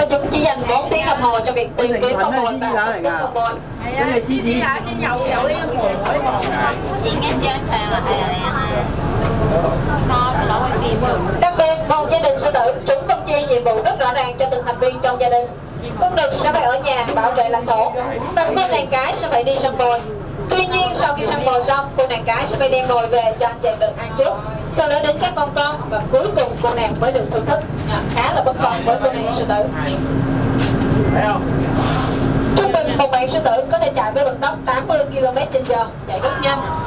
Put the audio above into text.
và chúng chỉ dành 4 tiếng đồng hồ cho việc tìm kiếm con mồi và con mồi. Cái này chi gì? chị nghe chơi sang là hay là đen nó nó quay phim rồi Đặc biệt, một gia đình sư tử, chúng phân chia nhiệm vụ rất rõ ràng cho từng thành viên trong gia đình. Con đực sẽ phải ở nhà bảo vệ lãnh thổ, còn cô nàng cái sẽ phải đi săn mồi. Tuy nhiên, sau khi săn mồi xong, cô nàng cái sẽ phải đem mồi về cho anh chàng đực ăn trước. Sau đó đến các con con và cuối cùng cô nàng mới được thưởng thức. À, khá là với cô nàng sư tử. Thấy không? Trung bình một bạn sư tử có thể chạy với vận tốc 80 km/h, chạy rất nhanh.